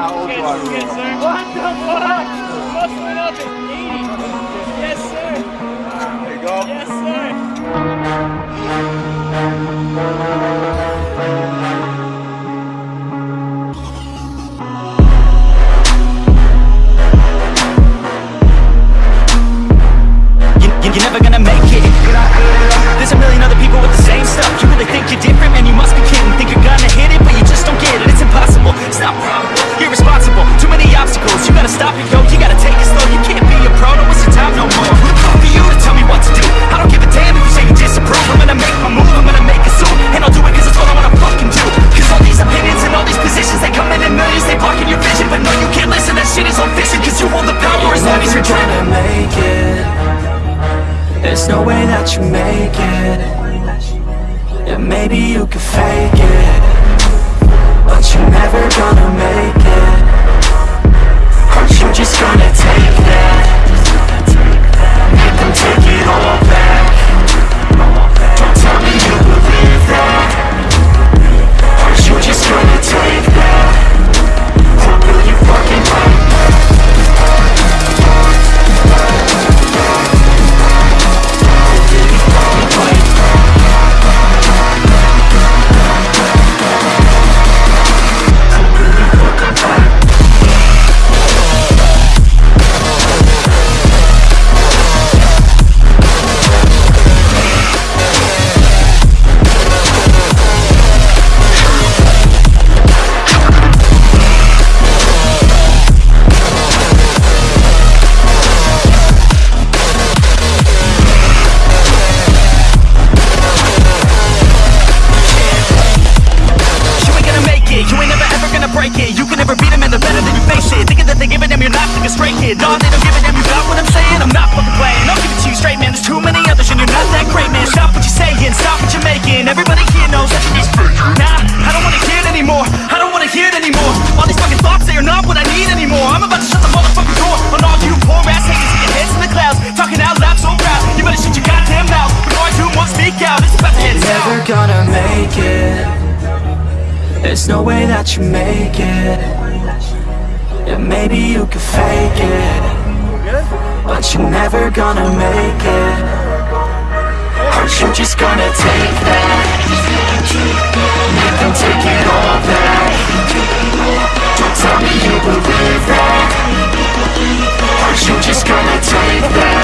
How old you? What the fuck? Muscling up at 80. No way that you make it. Yeah, maybe you could fake it. But you're never gonna make it. Aren't you just gonna take that? A stray kid No, they don't give a damn, you got what I'm saying? I'm not fucking playing, I'll give it to you straight, man There's too many others and you're not that great, man. Stop what you're saying, stop what you're making. Everybody here knows that you're just Nah, I don't wanna hear it anymore I don't wanna hear it anymore. All these fucking thoughts, they are not what I need anymore. I'm about to shut the motherfucking door On all you poor ass haters with your heads in the clouds Talking out loud so proud. You better shut your goddamn mouth Before I do more speak out. It's about to south. Never gonna make it. There's no way that you make it Yeah, maybe you could fake it But you're never gonna make it Aren't you just gonna take that? Make them take it all back Don't tell me you believe that Aren't you just gonna take that?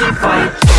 Fight?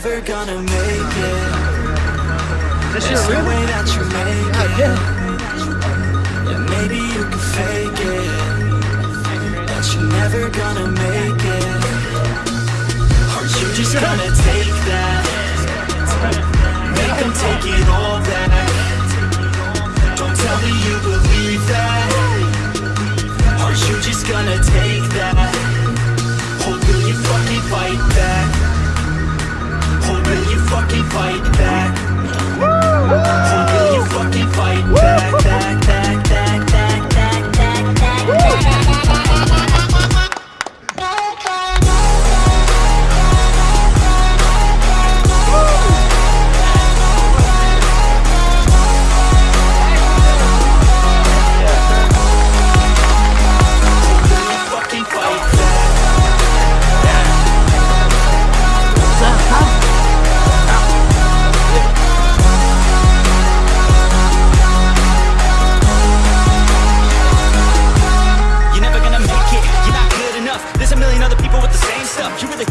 Never gonna make it. This shit real? way that you make it. Yeah. Yeah, maybe you can fake it, but you're never gonna make it. Are you just gonna take that? Make them take it all back.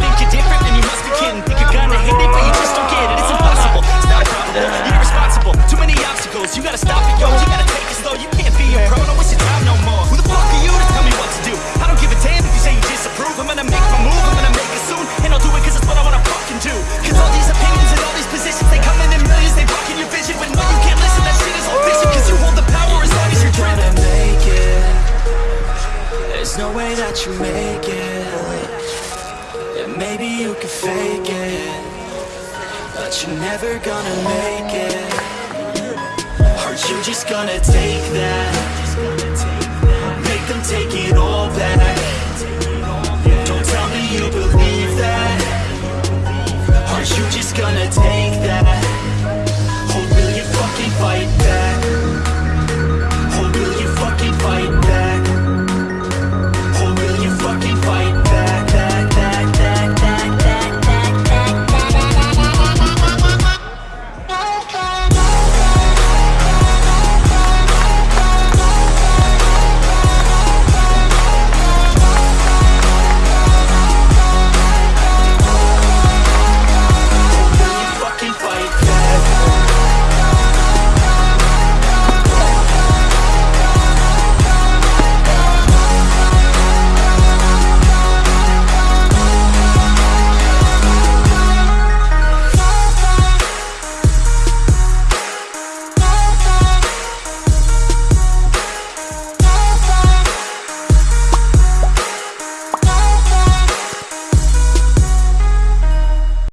think you're different, then you must be kidding Think you're gonna hit it, but you just don't get it. It's impossible, it's not probable, you're irresponsible. Too many obstacles, you gotta stop it, yo. You gotta take it slow, you can't be a pro. No, it's your time no more. Who the fuck are you to tell me what to do? I don't give a damn if you say you disapprove. I'm gonna make my move, I'm gonna make it soon. And I'll do it cause it's what I wanna fucking do. Cause all these opinions and all these positions They come in in millions, they blocking your vision But no, you can't listen, that shit is all fiction Cause you hold the power as long as you're dreaming make it. There's no way that you make it. Maybe you can fake it. But you're never gonna make it. Are you just gonna take that?